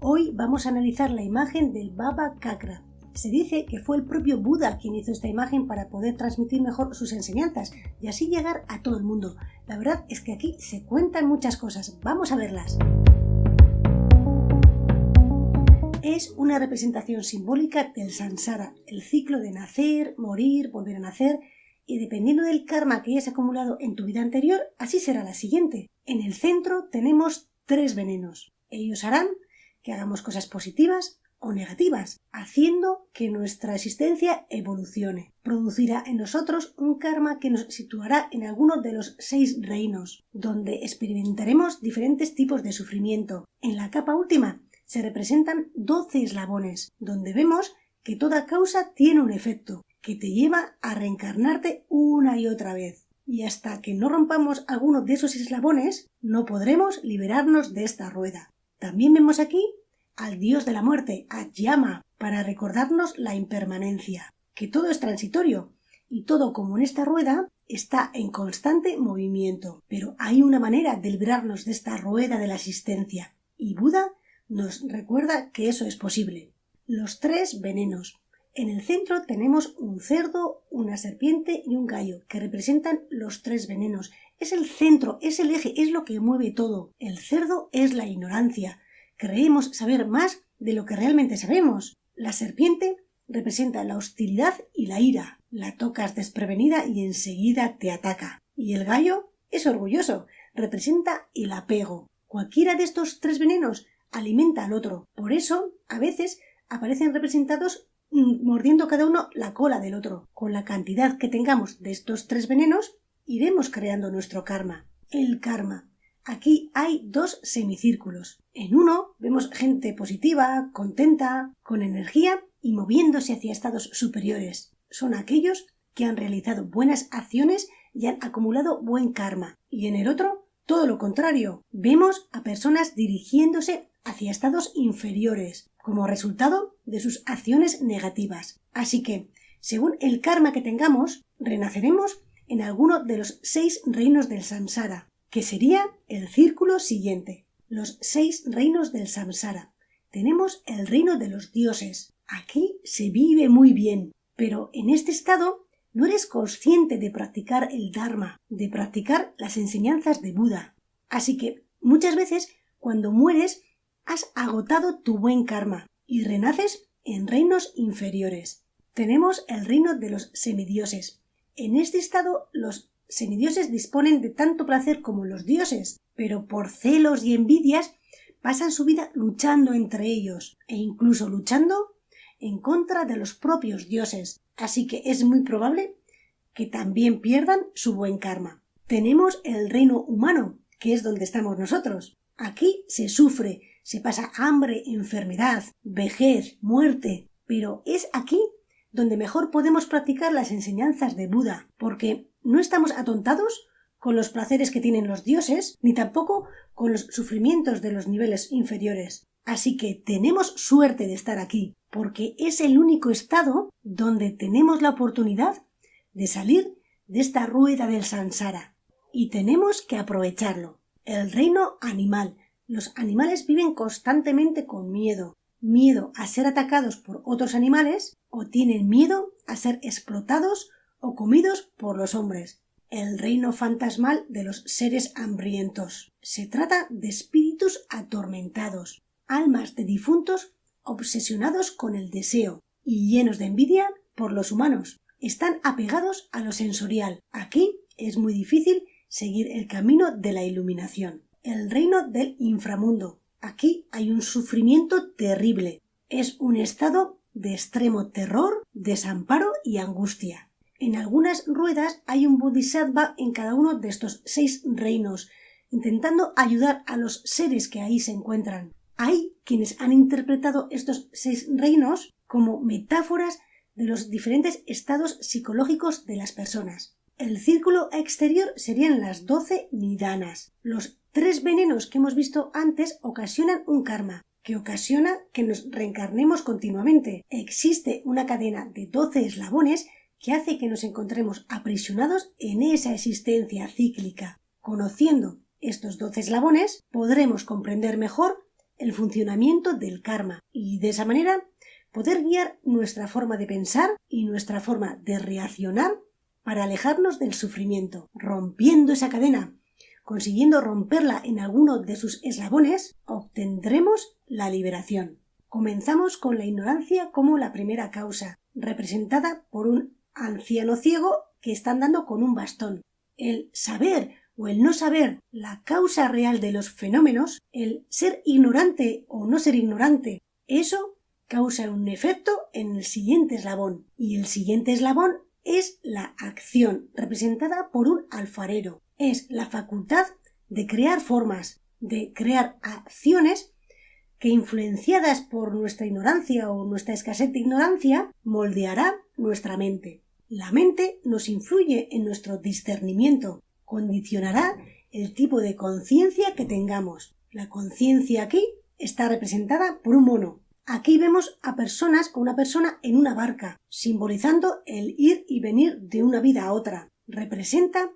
Hoy vamos a analizar la imagen del Baba Kakra. Se dice que fue el propio Buda quien hizo esta imagen para poder transmitir mejor sus enseñanzas y así llegar a todo el mundo. La verdad es que aquí se cuentan muchas cosas. Vamos a verlas. Es una representación simbólica del samsara, el ciclo de nacer, morir, volver a nacer y dependiendo del karma que hayas acumulado en tu vida anterior, así será la siguiente. En el centro tenemos tres venenos. Ellos harán que hagamos cosas positivas o negativas, haciendo que nuestra existencia evolucione. Producirá en nosotros un karma que nos situará en alguno de los seis reinos, donde experimentaremos diferentes tipos de sufrimiento. En la capa última se representan doce eslabones, donde vemos que toda causa tiene un efecto, que te lleva a reencarnarte una y otra vez. Y hasta que no rompamos alguno de esos eslabones, no podremos liberarnos de esta rueda. También vemos aquí al dios de la muerte, a Yama, para recordarnos la impermanencia, que todo es transitorio y todo como en esta rueda está en constante movimiento. Pero hay una manera de librarnos de esta rueda de la existencia y Buda nos recuerda que eso es posible. Los tres venenos. En el centro tenemos un cerdo, una serpiente y un gallo, que representan los tres venenos. Es el centro, es el eje, es lo que mueve todo. El cerdo es la ignorancia, creemos saber más de lo que realmente sabemos. La serpiente representa la hostilidad y la ira. La tocas desprevenida y enseguida te ataca. Y el gallo es orgulloso, representa el apego. Cualquiera de estos tres venenos alimenta al otro. Por eso, a veces, aparecen representados mm, mordiendo cada uno la cola del otro. Con la cantidad que tengamos de estos tres venenos, iremos creando nuestro karma. El karma Aquí hay dos semicírculos. En uno vemos gente positiva, contenta, con energía y moviéndose hacia estados superiores. Son aquellos que han realizado buenas acciones y han acumulado buen karma. Y en el otro, todo lo contrario. Vemos a personas dirigiéndose hacia estados inferiores, como resultado de sus acciones negativas. Así que, según el karma que tengamos, renaceremos en alguno de los seis reinos del samsara, que sería el círculo siguiente. Los seis reinos del samsara. Tenemos el reino de los dioses. Aquí se vive muy bien, pero en este estado no eres consciente de practicar el Dharma, de practicar las enseñanzas de Buda. Así que muchas veces cuando mueres has agotado tu buen karma y renaces en reinos inferiores. Tenemos el reino de los semidioses. En este estado los semidioses disponen de tanto placer como los dioses, pero por celos y envidias pasan su vida luchando entre ellos e incluso luchando en contra de los propios dioses, así que es muy probable que también pierdan su buen karma. Tenemos el reino humano, que es donde estamos nosotros. Aquí se sufre, se pasa hambre, enfermedad, vejez, muerte, pero es aquí donde mejor podemos practicar las enseñanzas de Buda, porque no estamos atontados con los placeres que tienen los dioses, ni tampoco con los sufrimientos de los niveles inferiores. Así que tenemos suerte de estar aquí, porque es el único estado donde tenemos la oportunidad de salir de esta rueda del sansara. Y tenemos que aprovecharlo. El reino animal. Los animales viven constantemente con miedo. Miedo a ser atacados por otros animales o tienen miedo a ser explotados o comidos por los hombres. El reino fantasmal de los seres hambrientos. Se trata de espíritus atormentados, almas de difuntos obsesionados con el deseo y llenos de envidia por los humanos. Están apegados a lo sensorial. Aquí es muy difícil seguir el camino de la iluminación. El reino del inframundo. Aquí hay un sufrimiento terrible. Es un estado de extremo terror, desamparo y angustia. En algunas ruedas hay un bodhisattva en cada uno de estos seis reinos, intentando ayudar a los seres que ahí se encuentran. Hay quienes han interpretado estos seis reinos como metáforas de los diferentes estados psicológicos de las personas. El círculo exterior serían las doce nidanas. Los tres venenos que hemos visto antes ocasionan un karma, que ocasiona que nos reencarnemos continuamente. Existe una cadena de doce eslabones que hace que nos encontremos aprisionados en esa existencia cíclica. Conociendo estos doce eslabones, podremos comprender mejor el funcionamiento del karma y de esa manera poder guiar nuestra forma de pensar y nuestra forma de reaccionar para alejarnos del sufrimiento, rompiendo esa cadena, consiguiendo romperla en alguno de sus eslabones, obtendremos la liberación. Comenzamos con la ignorancia como la primera causa, representada por un anciano ciego que está andando con un bastón. El saber o el no saber la causa real de los fenómenos, el ser ignorante o no ser ignorante, eso causa un efecto en el siguiente eslabón. Y el siguiente eslabón es la acción, representada por un alfarero. Es la facultad de crear formas, de crear acciones que influenciadas por nuestra ignorancia o nuestra escasez de ignorancia, moldeará nuestra mente. La mente nos influye en nuestro discernimiento, condicionará el tipo de conciencia que tengamos. La conciencia aquí está representada por un mono. Aquí vemos a personas con una persona en una barca, simbolizando el ir y venir de una vida a otra. Representa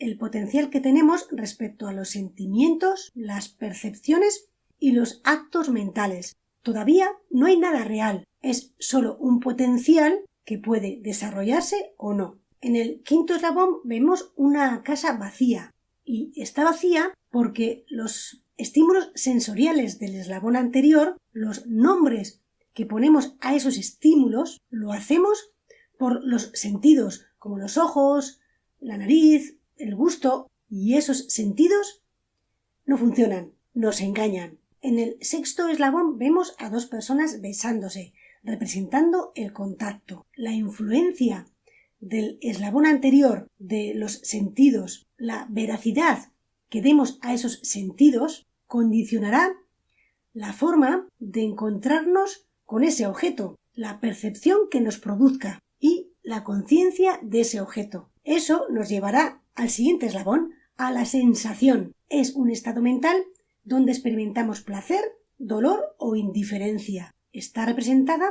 el potencial que tenemos respecto a los sentimientos, las percepciones y los actos mentales. Todavía no hay nada real, es solo un potencial que puede desarrollarse o no. En el quinto eslabón vemos una casa vacía y está vacía porque los estímulos sensoriales del eslabón anterior, los nombres que ponemos a esos estímulos, lo hacemos por los sentidos, como los ojos, la nariz, el gusto, y esos sentidos no funcionan, nos engañan. En el sexto eslabón vemos a dos personas besándose, representando el contacto. La influencia del eslabón anterior de los sentidos, la veracidad que demos a esos sentidos, condicionará la forma de encontrarnos con ese objeto, la percepción que nos produzca y la conciencia de ese objeto. Eso nos llevará al siguiente eslabón, a la sensación. Es un estado mental donde experimentamos placer, dolor o indiferencia. Está representada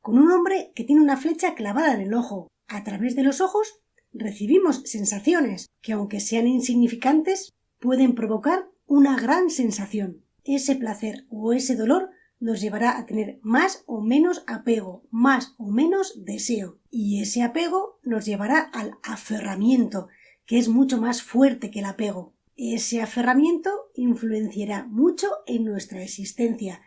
con un hombre que tiene una flecha clavada en el ojo. A través de los ojos recibimos sensaciones que, aunque sean insignificantes, pueden provocar una gran sensación. Ese placer o ese dolor nos llevará a tener más o menos apego, más o menos deseo. Y ese apego nos llevará al aferramiento, que es mucho más fuerte que el apego. Ese aferramiento influenciará mucho en nuestra existencia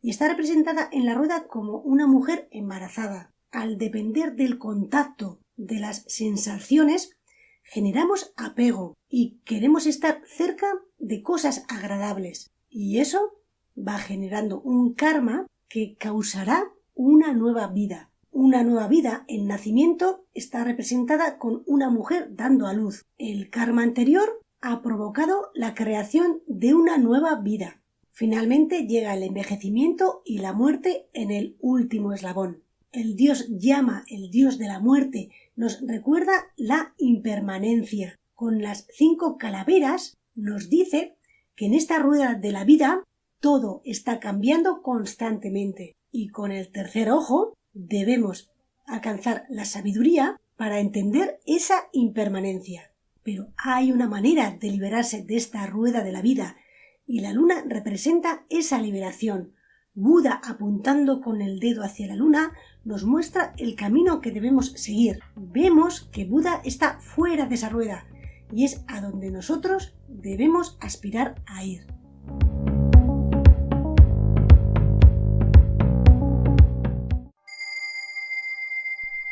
y está representada en la rueda como una mujer embarazada. Al depender del contacto de las sensaciones, generamos apego y queremos estar cerca de cosas agradables. Y eso va generando un karma que causará una nueva vida. Una nueva vida en nacimiento está representada con una mujer dando a luz. El karma anterior ha provocado la creación de una nueva vida. Finalmente llega el envejecimiento y la muerte en el último eslabón. El dios llama, el dios de la muerte, nos recuerda la impermanencia. Con las cinco calaveras nos dice que en esta rueda de la vida todo está cambiando constantemente y con el tercer ojo debemos alcanzar la sabiduría para entender esa impermanencia. Pero hay una manera de liberarse de esta rueda de la vida, y la luna representa esa liberación. Buda, apuntando con el dedo hacia la luna, nos muestra el camino que debemos seguir. Vemos que Buda está fuera de esa rueda, y es a donde nosotros debemos aspirar a ir.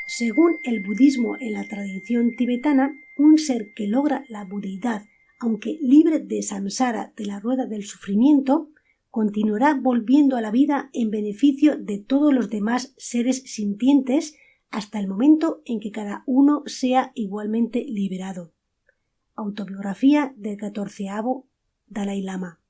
Según el budismo en la tradición tibetana, un ser que logra la budeidad, aunque libre de samsara de la rueda del sufrimiento, continuará volviendo a la vida en beneficio de todos los demás seres sintientes hasta el momento en que cada uno sea igualmente liberado. Autobiografía del catorceavo Dalai Lama.